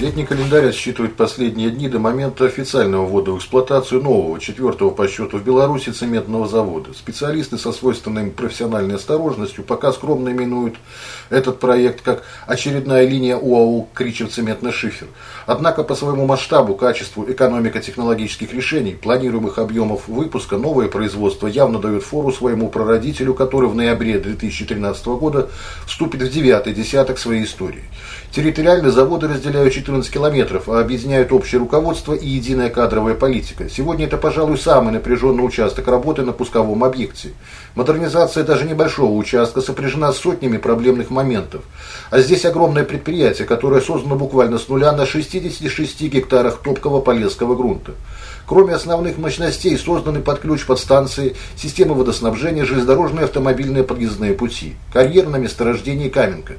Летний календарь отсчитывает последние дни до момента официального ввода в эксплуатацию нового, четвертого по счету в Беларуси цементного завода. Специалисты со свойственной профессиональной осторожностью пока скромно именуют этот проект как очередная линия УАУ Кричев цементный шифер. Однако по своему масштабу, качеству, экономико-технологических решений, планируемых объемов выпуска, новое производство явно дает фору своему прародителю, который в ноябре 2013 года вступит в девятый десяток своей истории. Территориально заводы разделяют 14 километров, а объединяют общее руководство и единая кадровая политика. Сегодня это, пожалуй, самый напряженный участок работы на пусковом объекте. Модернизация даже небольшого участка сопряжена с сотнями проблемных моментов. А здесь огромное предприятие, которое создано буквально с нуля на 66 гектарах топкого полесского грунта. Кроме основных мощностей, созданы под ключ подстанции, системы водоснабжения, железнодорожные автомобильные подъездные пути, карьер на месторождении Каменка.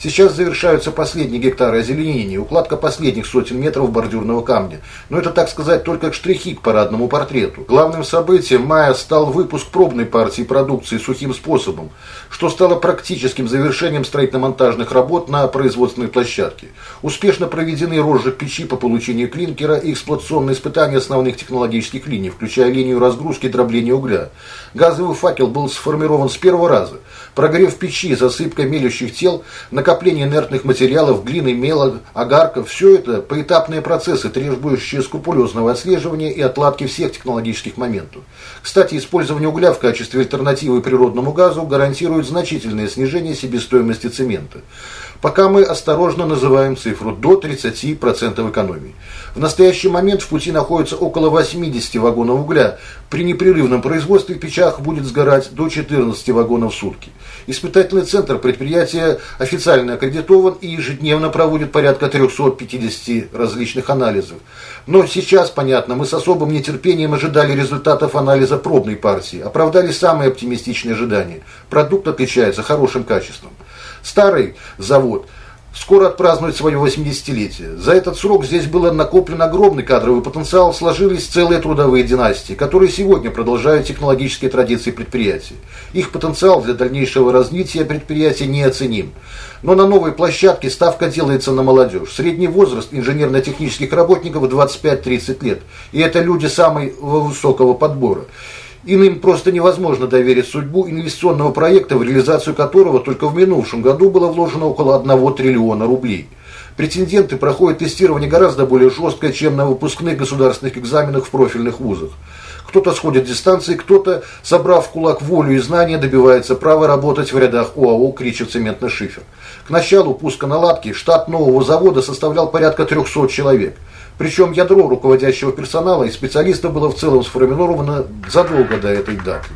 Сейчас завершаются последние гектары озеленения, укладка последних сотен метров бордюрного камня. Но это, так сказать, только штрихи к парадному портрету. Главным событием мая стал выпуск пробной партии продукции сухим способом, что стало практическим завершением строительно-монтажных работ на производственной площадке. Успешно проведены розжиг печи по получению клинкера и эксплуатационные испытания основных технологических линий, включая линию разгрузки и дробления угля. Газовый факел был сформирован с первого раза. Прогрев печи, засыпка мелющих тел, накопление инертных материалов, глины, мела, огарков – все это поэтапные процессы, требующие скрупулезного отслеживания и отладки всех технологических моментов. Кстати, использование угля в качестве альтернативы природному газу гарантирует значительное снижение себестоимости цемента. Пока мы осторожно называем цифру до 30% экономии. В настоящий момент в пути находится около 80 вагонов угля. При непрерывном производстве в печах будет сгорать до 14 вагонов в сутки. Испытательный центр предприятия официально аккредитован и ежедневно проводит порядка 350 различных анализов. Но сейчас, понятно, мы с особым нетерпением ожидали результатов анализа пробной партии. Оправдали самые оптимистичные ожидания. Продукт отличается хорошим качеством. Старый завод скоро отпразднует свое 80-летие. За этот срок здесь был накоплен огромный кадровый потенциал, сложились целые трудовые династии, которые сегодня продолжают технологические традиции предприятий. Их потенциал для дальнейшего развития предприятия неоценим. Но на новой площадке ставка делается на молодежь. Средний возраст инженерно-технических работников 25-30 лет. И это люди самого высокого подбора. Иным просто невозможно доверить судьбу инвестиционного проекта, в реализацию которого только в минувшем году было вложено около 1 триллиона рублей. Претенденты проходят тестирование гораздо более жесткое, чем на выпускных государственных экзаменах в профильных вузах. Кто-то сходит дистанции, кто-то, собрав кулак волю и знания, добивается права работать в рядах ОАО «Кричев цементный шифер». К началу пуска наладки штат нового завода составлял порядка 300 человек – причем ядро руководящего персонала и специалистов было в целом сформировано задолго до этой даты.